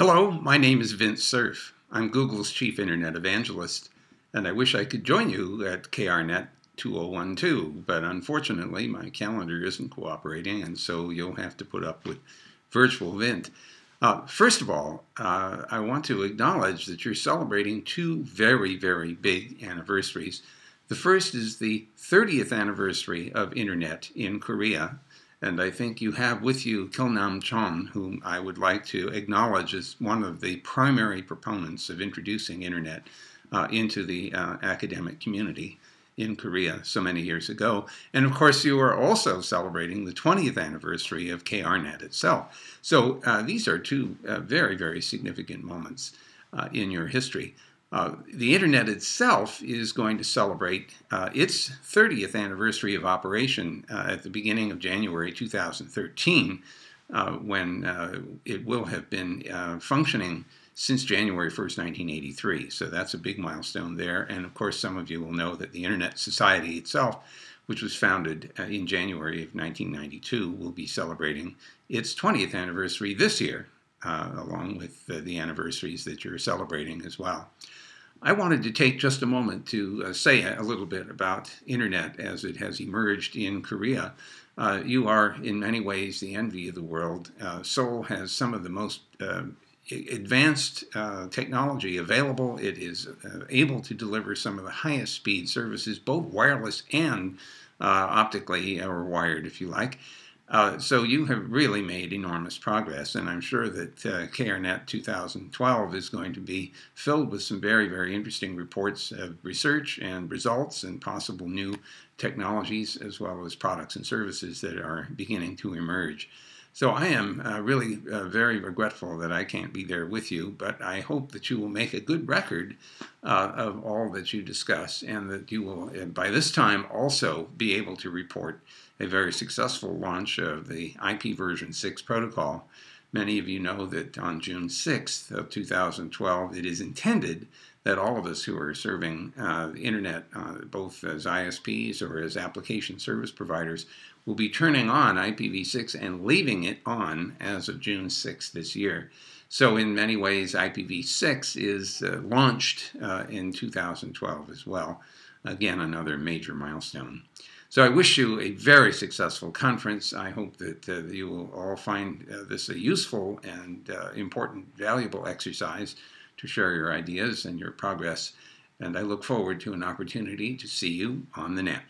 Hello, my name is Vint Cerf. I'm Google's chief internet evangelist, and I wish I could join you at KRNet 2012, but unfortunately my calendar isn't cooperating, and so you'll have to put up with virtual Vint. Uh, first of all, uh, I want to acknowledge that you're celebrating two very, very big anniversaries. The first is the 30th anniversary of Internet in Korea, and I think you have with you Kilnam Chon, whom I would like to acknowledge as one of the primary proponents of introducing Internet uh, into the uh, academic community in Korea so many years ago. And of course, you are also celebrating the 20th anniversary of KRNet itself. So uh, these are two uh, very, very significant moments uh, in your history. Uh, the Internet itself is going to celebrate uh, its 30th anniversary of operation uh, at the beginning of January 2013, uh, when uh, it will have been uh, functioning since January 1st, 1983. So that's a big milestone there. And of course, some of you will know that the Internet Society itself, which was founded in January of 1992, will be celebrating its 20th anniversary this year, along with the anniversaries that you're celebrating as well. I wanted to take just a moment to uh, say a little bit about internet as it has emerged in Korea. Uh, you are, in many ways, the envy of the world. Uh, Seoul has some of the most uh, advanced uh, technology available. It is uh, able to deliver some of the highest speed services, both wireless and optically, or wired, if you like. Uh, so you have really made enormous progress, and I'm sure that uh, KRNet 2012 is going to be filled with some very, very interesting reports of research and results and possible new technologies as well as products and services that are beginning to emerge. So I am uh, really uh, very regretful that I can't be there with you, but I hope that you will make a good record uh, of all that you discuss and that you will, uh, by this time, also be able to report a very successful launch of the IP version 6 protocol. Many of you know that on June 6th of 2012, it is intended that all of us who are serving uh, the internet, uh, both as ISPs or as application service providers, will be turning on IPv6 and leaving it on as of June 6th this year. So in many ways, IPv6 is uh, launched uh, in 2012 as well. Again, another major milestone. So I wish you a very successful conference. I hope that uh, you will all find uh, this a useful and uh, important, valuable exercise to share your ideas and your progress. And I look forward to an opportunity to see you on the net.